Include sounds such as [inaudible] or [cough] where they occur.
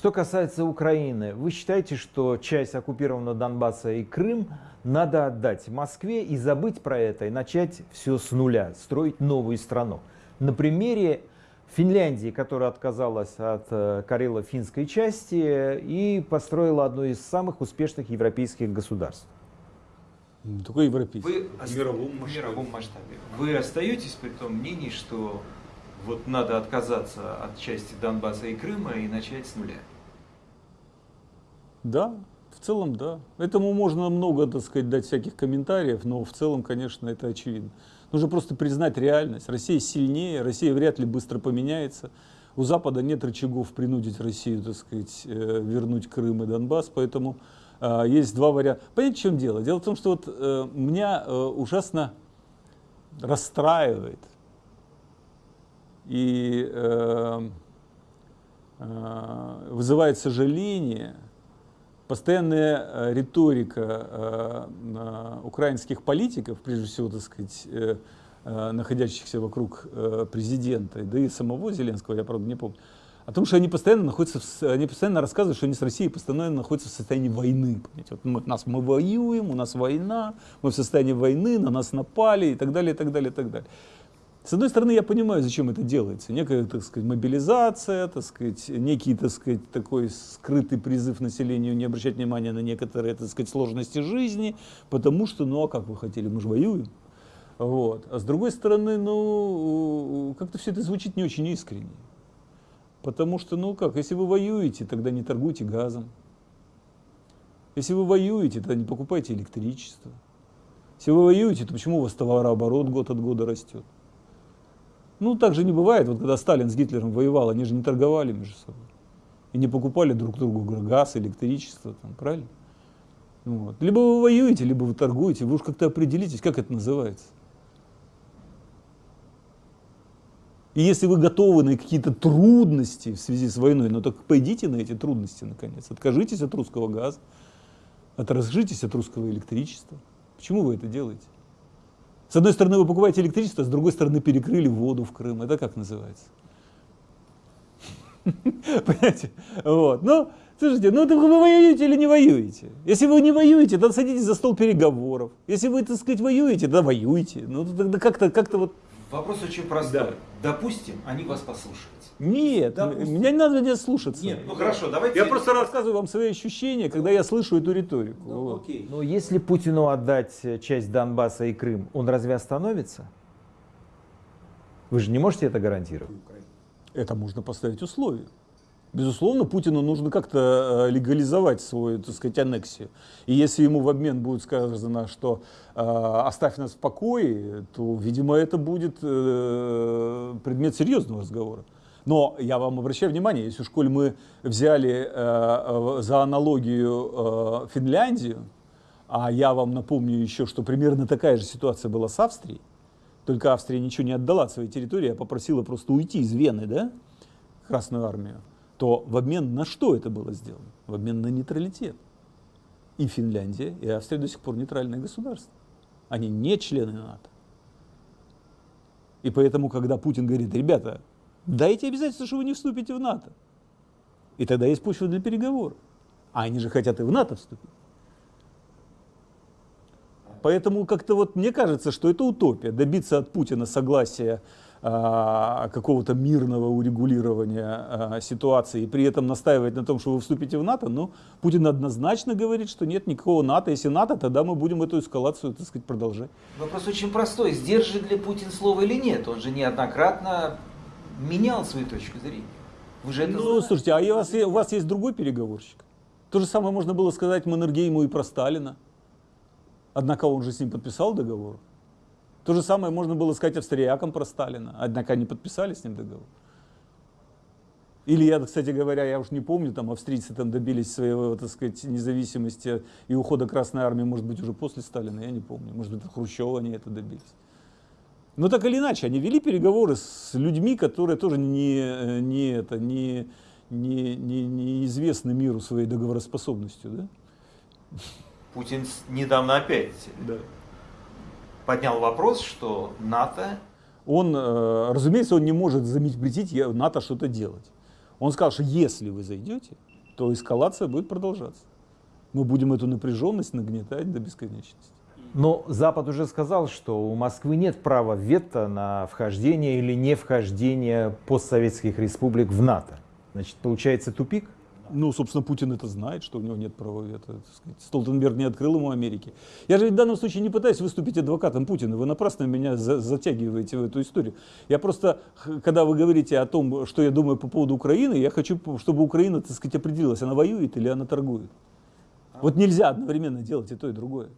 Что касается Украины, вы считаете, что часть оккупированного Донбасса и Крым надо отдать Москве и забыть про это, и начать все с нуля, строить новую страну? На примере Финляндии, которая отказалась от э, карело-финской части и построила одно из самых успешных европейских государств. Только европейский. Вы в мировом масштабе. мировом масштабе. Вы остаетесь при том мнении, что вот надо отказаться от части Донбасса и Крыма и начать с нуля? Да, в целом да. Этому можно много, так сказать, дать всяких комментариев, но в целом, конечно, это очевидно. Нужно просто признать реальность. Россия сильнее, Россия вряд ли быстро поменяется. У Запада нет рычагов принудить Россию, так сказать, э, вернуть Крым и Донбасс, поэтому э, есть два варианта. Понимаете, в чем дело? Дело в том, что вот э, меня э, ужасно расстраивает и вызывает сожаление постоянная э, риторика э, э, украинских политиков, прежде всего, так сказать, находящихся вокруг президента, да и самого Зеленского, я правда не помню, о том, что они постоянно находятся, в, они постоянно рассказывают, что они с Россией постоянно находятся в состоянии войны. Понимаете? Вот мы, нас мы воюем, у нас война, мы в состоянии войны, на нас напали и так далее, и так далее, и так далее. С одной стороны, я понимаю, зачем это делается. Некая, так сказать, мобилизация, так сказать, некий, так сказать, такой скрытый призыв населению не обращать внимания на некоторые, так сказать, сложности жизни, потому что, ну а как вы хотели, мы же воюем. Вот. А с другой стороны, ну, как-то все это звучит не очень искренне. Потому что, ну как, если вы воюете, тогда не торгуйте газом. Если вы воюете, тогда не покупайте электричество. Если вы воюете, то почему у вас товарооборот год от года растет? Ну, так же не бывает. Вот когда Сталин с Гитлером воевал, они же не торговали между собой. И не покупали друг другу газ, электричество, там, правильно? Вот. Либо вы воюете, либо вы торгуете. Вы уж как-то определитесь, как это называется. И если вы готовы на какие-то трудности в связи с войной, ну так пойдите на эти трудности наконец. Откажитесь от русского газа, отражитесь от русского электричества. Почему вы это делаете? С одной стороны вы покупаете электричество, с другой стороны перекрыли воду в Крым. Это как называется? [laughs] Понимаете? Вот. Ну, слушайте, ну вы воюете или не воюете? Если вы не воюете, то садитесь за стол переговоров. Если вы, так сказать, воюете, да воюйте. Ну, тогда как-то как вот... Вопрос очень простой. Да. Допустим, они вас послушают. Нет, Допустим. меня не надо меня слушаться. Нет, ну хорошо, давайте... Я просто рассказываю вам свои ощущения, когда я слышу эту риторику. Ну, вот. окей. Но если Путину отдать часть Донбасса и Крым, он разве остановится? Вы же не можете это гарантировать? Это можно поставить условие. Безусловно, Путину нужно как-то э, легализовать свою, так сказать, аннексию. И если ему в обмен будет сказано, что э, оставь нас в покое, то, видимо, это будет э, предмет серьезного разговора. Но я вам обращаю внимание, если в школе мы взяли э, за аналогию э, Финляндию, а я вам напомню еще, что примерно такая же ситуация была с Австрией, только Австрия ничего не отдала от своей территории, а попросила просто уйти из Вены, да, Красную армию, то в обмен на что это было сделано? В обмен на нейтралитет. И Финляндия, и Австрия до сих пор нейтральные государства. Они не члены НАТО. И поэтому, когда Путин говорит, ребята, Дайте обязательство, что вы не вступите в НАТО. И тогда есть почва для переговоров. А они же хотят и в НАТО вступить. Поэтому как-то вот мне кажется, что это утопия. Добиться от Путина согласия а, какого-то мирного урегулирования а, ситуации и при этом настаивать на том, что вы вступите в НАТО, но Путин однозначно говорит, что нет никакого НАТО. Если НАТО, тогда мы будем эту эскалацию, так сказать, продолжать. Вопрос очень простой. Сдержит ли Путин слово или нет? Он же неоднократно менял свою точку зрения. Вы же это ну, знаете. слушайте, а у вас, у вас есть другой переговорщик? То же самое можно было сказать Маннергейму и про Сталина. Однако он же с ним подписал договор. То же самое можно было сказать австриякам про Сталина. Однако они подписали с ним договор. Или я, кстати говоря, я уж не помню, там австрийцы там добились своего, так сказать, независимости и ухода Красной Армии, может быть, уже после Сталина, я не помню. Может быть, Хрущева они это добились. Но так или иначе, они вели переговоры с людьми, которые тоже не, не, это, не, не, не, не известны миру своей договороспособностью. Да? Путин недавно опять да. поднял вопрос, что НАТО... Он, э, разумеется, он не может запретить НАТО что-то делать. Он сказал, что если вы зайдете, то эскалация будет продолжаться. Мы будем эту напряженность нагнетать до бесконечности. Но Запад уже сказал, что у Москвы нет права вето на вхождение или не вхождение постсоветских республик в НАТО. Значит, получается тупик? Ну, собственно, Путин это знает, что у него нет права вето. Столтенберг не открыл ему Америки. Я же в данном случае не пытаюсь выступить адвокатом Путина. Вы напрасно меня за- затягиваете в эту историю. Я просто, когда вы говорите о том, что я думаю по поводу Украины, я хочу, чтобы Украина, так сказать, определилась, она воюет или она торгует. Вот нельзя одновременно делать и то, и другое.